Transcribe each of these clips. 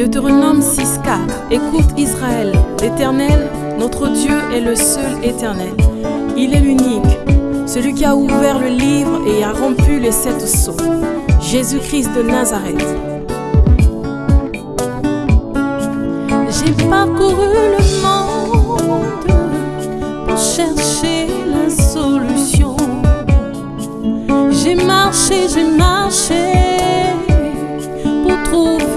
Deutéronome 6.4 Écoute Israël, l'Éternel, notre Dieu est le seul éternel. Il est l'unique, celui qui a ouvert le livre et a rompu les sept sceaux. Jésus-Christ de Nazareth. J'ai parcouru le monde pour chercher la solution. J'ai marché, j'ai marché pour trouver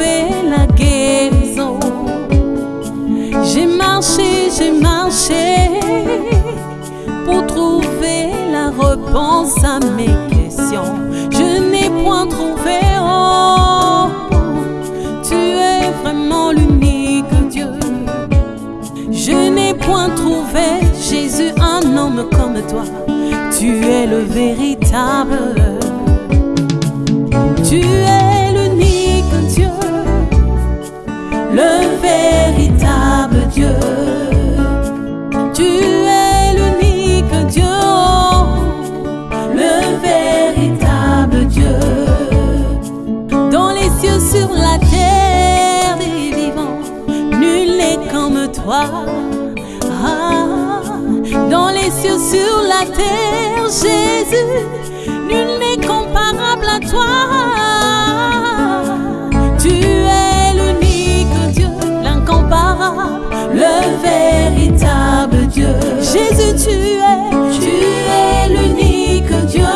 j'ai marché pour trouver la réponse à mes questions. Je n'ai point trouvé, oh, tu es vraiment l'unique Dieu. Je n'ai point trouvé Jésus, un homme comme toi. Tu es le véritable. Tu es l'unique Dieu, le véritable Dieu. Ah, dans les cieux, sur la terre, Jésus, nul n'est comparable à toi. Tu es l'unique Dieu, l'incomparable, le véritable Dieu. Jésus, tu es, tu es l'unique Dieu,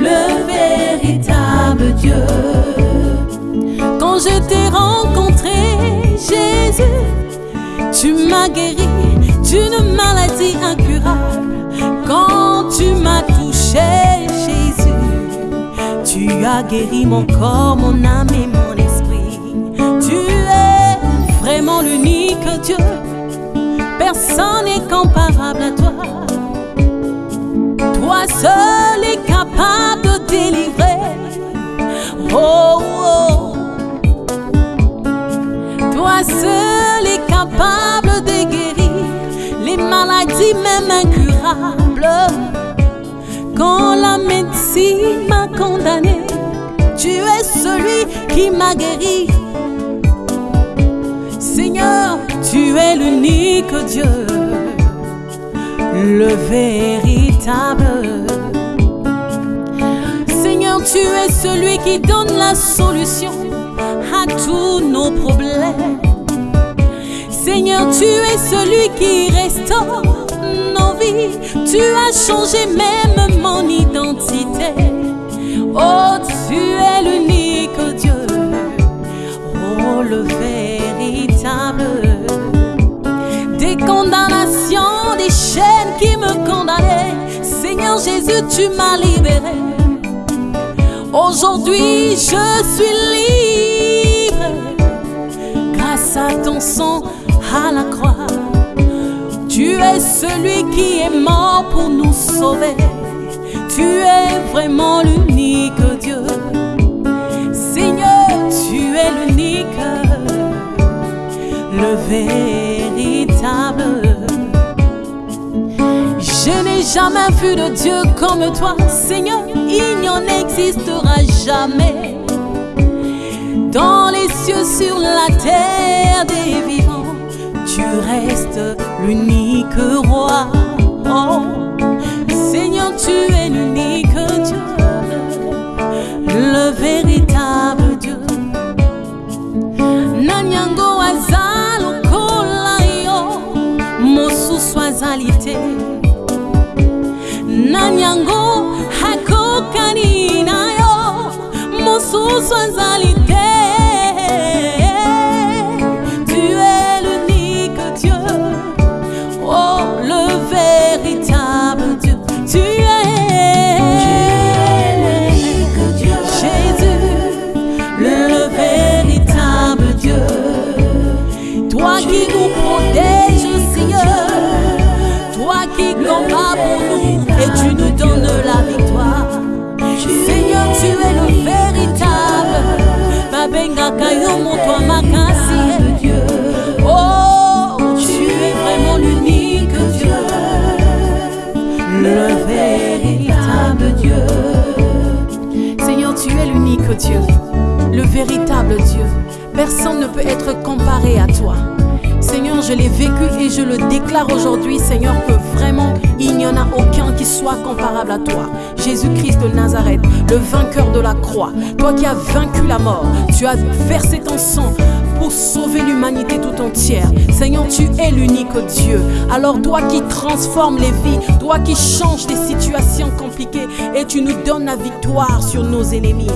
le véritable Dieu. Quand je t'ai Jésus, tu m'as guéri d'une maladie incurable. Quand tu m'as touché, Jésus, tu as guéri mon corps, mon âme et mon esprit. Tu es vraiment l'unique Dieu. Personne n'est comparable à toi. Toi seul est capable de délivrer. Oh, oh. Toi seul même incurables. Quand la médecine m'a condamné, tu es celui qui m'a guéri. Seigneur, tu es l'unique Dieu, le véritable. Seigneur, tu es celui qui donne la solution à tous nos problèmes. Seigneur, tu es celui qui restaure Tu as changé même mon identité. Oh, tu es l'unique Dieu. Oh, le véritable. Des condamnations, des chaînes qui me condamnaient. Seigneur Jésus, tu m'as libéré. Aujourd'hui, je suis libre grâce à ton sang à la croix. Tu es celui qui est mort pour nous sauver. Tu es vraiment l'unique Dieu. Seigneur, tu es l'unique, le véritable. Je n'ai jamais vu de Dieu comme toi, Seigneur. Il n'y en existera jamais. Dans les cieux, sur la terre des tu restes l'unique roi. Oh, Seigneur, tu es l'unique Dieu, le véritable Dieu. Nanyango azalo kolayo, mosu swazalité. Nanyango hakokani nayo, mosu swazalité. Personne ne peut être comparé à toi. Seigneur, je l'ai vécu et je le déclare aujourd'hui, Seigneur, que vraiment, il n'y en a aucun qui soit comparable à toi. Jésus-Christ de Nazareth, le vainqueur de la croix, toi qui as vaincu la mort, tu as versé ton sang pour sauver l'humanité tout entière. Seigneur, tu es l'unique Dieu. Alors toi qui transformes les vies, toi qui changes les situations compliquées et tu nous donnes la victoire sur nos ennemis.